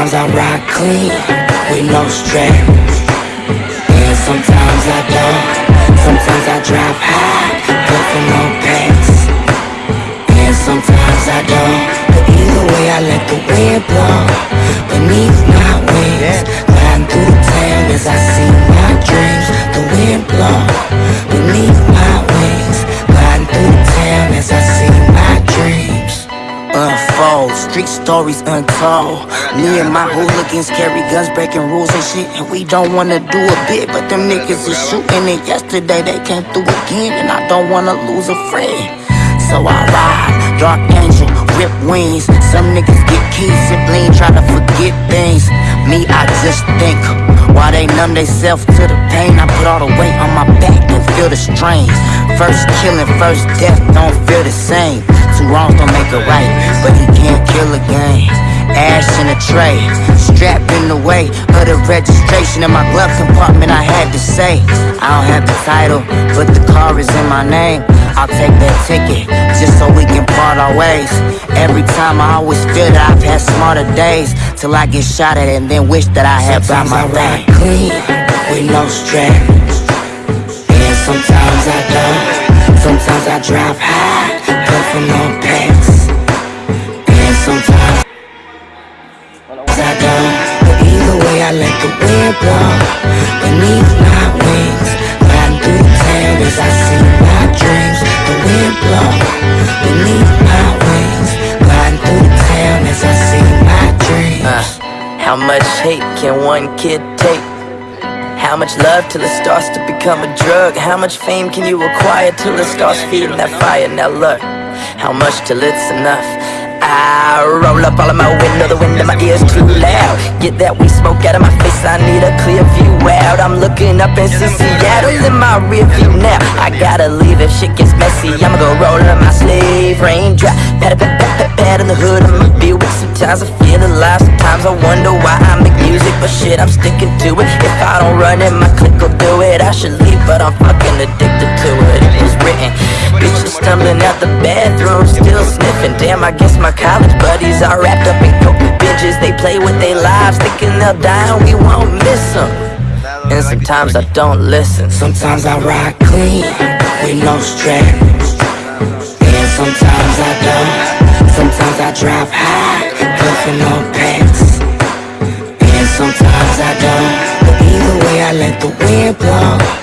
Sometimes I ride clean with no stress. And sometimes I don't. Stories untold. Me and my hooligans carry guns, breaking rules and shit. And we don't wanna do a bit, but them niggas is shooting it. Yesterday they came through again, and I don't wanna lose a friend. So I ride, dark angel, rip wings. Some niggas get keys, sibling, try to forget things. Me, I just think. While they numb themselves to the pain, I put all the weight on my back and feel the strain. First killing, first death, don't feel the same. Two wrongs don't make a right, but he can't kill again. Ash in a tray, strapped in the way of the registration in my glove compartment. I had to say, I don't have the title, but the car is in my name. I'll take that ticket just so we can part our ways. Every time I always feel that I've had smarter days till I get shot at and then wish that I had by my ride clean with no stress. And sometimes I don't. Sometimes I drive high, pants. And sometimes I don't. But either way, I let the wind blow beneath my wings. Riding through the I see my dreams. The wind blow beneath my wings. Riding through the I see my dreams. Uh, how much hate can one kid take? How much love till it starts to become a drug? How much fame can you acquire till it starts feeding that fire? Now look, how much till it's enough? I roll up all of my window, the wind in my ears too loud. Get that weed smoke out of my face, I need a clear view out. I'm looking up and see Seattle in my rear view now. I gotta leave if shit gets messy. I'ma go roll up my sleeve, raindrop, pat pat pat pat pat in the hood of my Buick. Sometimes I feel alive, sometimes I wonder why I make music, but shit, I'm sticking to it. If I don't run it, my clique will do it. I should leave, but I'm fucking addicted to it. It was written. Bitches stumbling out the bathroom, still sniffing. Damn, I guess my college buddies are wrapped up in coke binges. They play with their lives, thinking they'll die and we won't miss them. And sometimes I don't listen. Sometimes I ride clean with no stress. And sometimes I don't. Sometimes I drive high, for no pants. And sometimes I don't. But either way, I let the wind blow